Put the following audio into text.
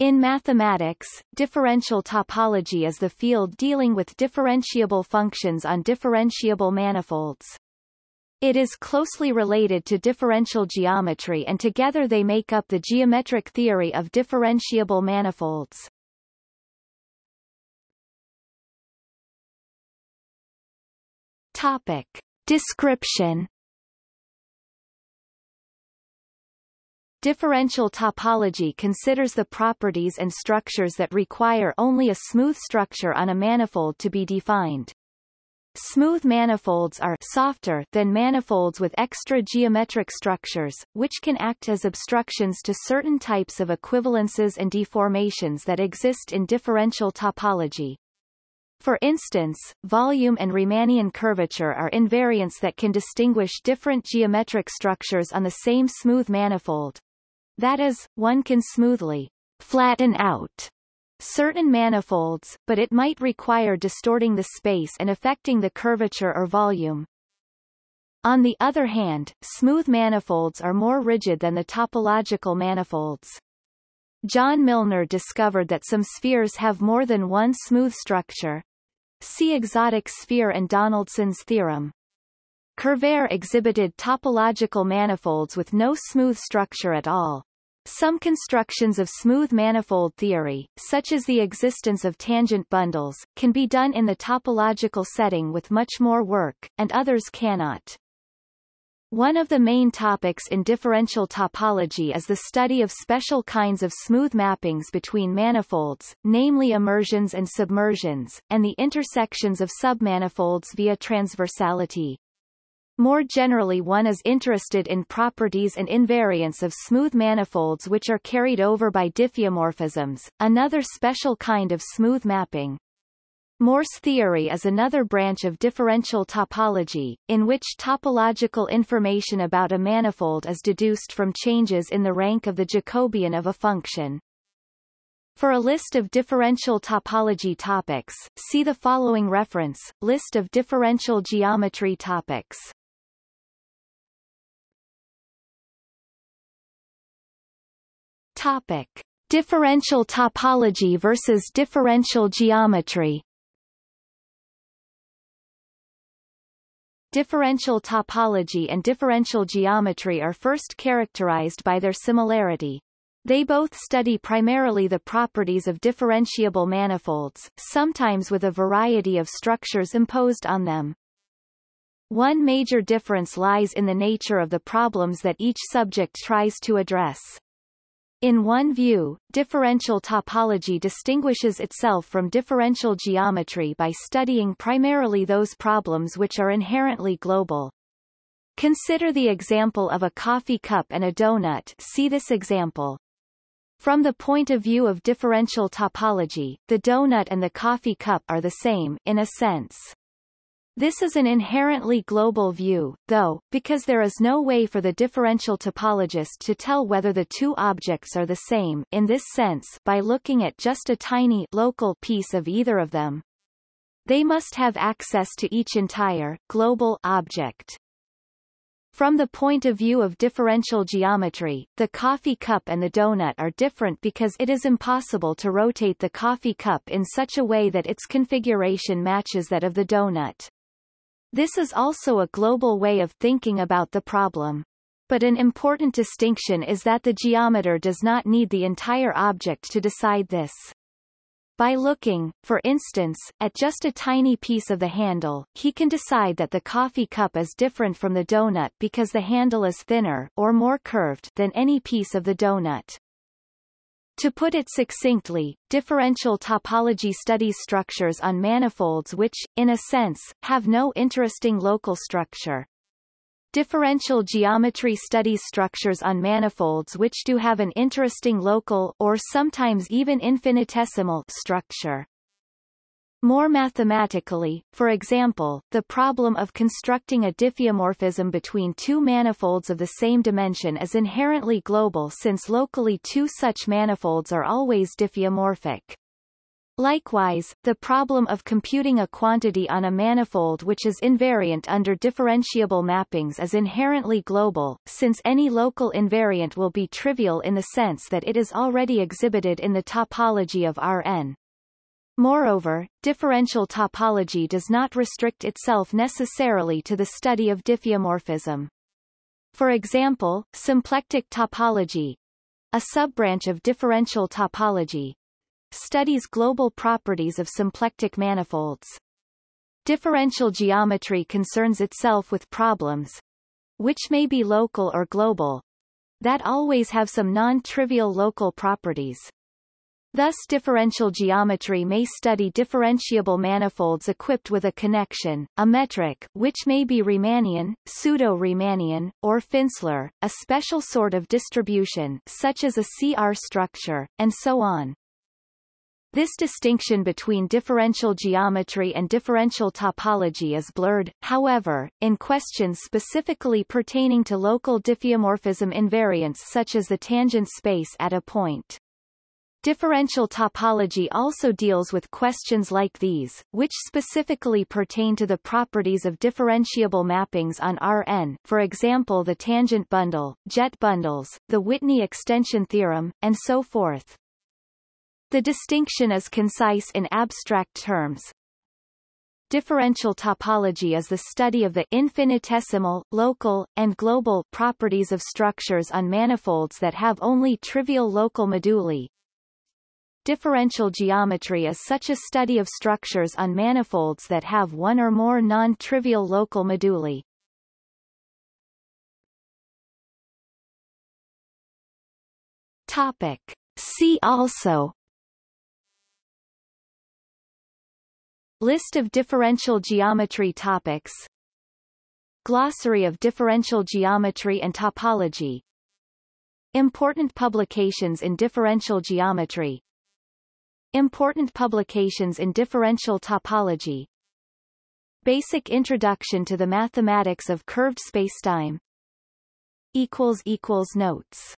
In mathematics, differential topology is the field dealing with differentiable functions on differentiable manifolds. It is closely related to differential geometry and together they make up the geometric theory of differentiable manifolds. Topic. Description Differential topology considers the properties and structures that require only a smooth structure on a manifold to be defined. Smooth manifolds are softer than manifolds with extra geometric structures, which can act as obstructions to certain types of equivalences and deformations that exist in differential topology. For instance, volume and Riemannian curvature are invariants that can distinguish different geometric structures on the same smooth manifold. That is, one can smoothly flatten out certain manifolds, but it might require distorting the space and affecting the curvature or volume. On the other hand, smooth manifolds are more rigid than the topological manifolds. John Milnor discovered that some spheres have more than one smooth structure. See exotic sphere and Donaldson's theorem. Kervaire exhibited topological manifolds with no smooth structure at all. Some constructions of smooth manifold theory, such as the existence of tangent bundles, can be done in the topological setting with much more work, and others cannot. One of the main topics in differential topology is the study of special kinds of smooth mappings between manifolds, namely immersions and submersions, and the intersections of submanifolds via transversality. More generally one is interested in properties and invariants of smooth manifolds which are carried over by diffeomorphisms, another special kind of smooth mapping. Morse theory is another branch of differential topology, in which topological information about a manifold is deduced from changes in the rank of the Jacobian of a function. For a list of differential topology topics, see the following reference, List of differential geometry topics. Topic. Differential topology versus differential geometry Differential topology and differential geometry are first characterized by their similarity. They both study primarily the properties of differentiable manifolds, sometimes with a variety of structures imposed on them. One major difference lies in the nature of the problems that each subject tries to address. In one view, differential topology distinguishes itself from differential geometry by studying primarily those problems which are inherently global. Consider the example of a coffee cup and a donut see this example. From the point of view of differential topology, the donut and the coffee cup are the same, in a sense. This is an inherently global view, though, because there is no way for the differential topologist to tell whether the two objects are the same in this sense by looking at just a tiny local piece of either of them. They must have access to each entire global object. From the point of view of differential geometry, the coffee cup and the donut are different because it is impossible to rotate the coffee cup in such a way that its configuration matches that of the donut. This is also a global way of thinking about the problem. But an important distinction is that the geometer does not need the entire object to decide this. By looking, for instance, at just a tiny piece of the handle, he can decide that the coffee cup is different from the donut because the handle is thinner or more curved than any piece of the donut. To put it succinctly, differential topology studies structures on manifolds which, in a sense, have no interesting local structure. Differential geometry studies structures on manifolds which do have an interesting local or sometimes even infinitesimal structure. More mathematically, for example, the problem of constructing a diffeomorphism between two manifolds of the same dimension is inherently global since locally two such manifolds are always diffeomorphic. Likewise, the problem of computing a quantity on a manifold which is invariant under differentiable mappings is inherently global, since any local invariant will be trivial in the sense that it is already exhibited in the topology of Rn. Moreover, differential topology does not restrict itself necessarily to the study of diffeomorphism. For example, symplectic topology, a subbranch of differential topology, studies global properties of symplectic manifolds. Differential geometry concerns itself with problems, which may be local or global, that always have some non-trivial local properties. Thus differential geometry may study differentiable manifolds equipped with a connection, a metric, which may be Riemannian, pseudo-Riemannian, or Finsler, a special sort of distribution such as a CR structure, and so on. This distinction between differential geometry and differential topology is blurred, however, in questions specifically pertaining to local diffeomorphism invariants such as the tangent space at a point. Differential topology also deals with questions like these, which specifically pertain to the properties of differentiable mappings on Rn for example the tangent bundle, jet bundles, the Whitney extension theorem, and so forth. The distinction is concise in abstract terms. Differential topology is the study of the infinitesimal, local, and global properties of structures on manifolds that have only trivial local moduli. Differential geometry is such a study of structures on manifolds that have one or more non-trivial local moduli. Topic. See also List of differential geometry topics Glossary of differential geometry and topology Important publications in differential geometry Important publications in differential topology. Basic introduction to the mathematics of curved spacetime. Notes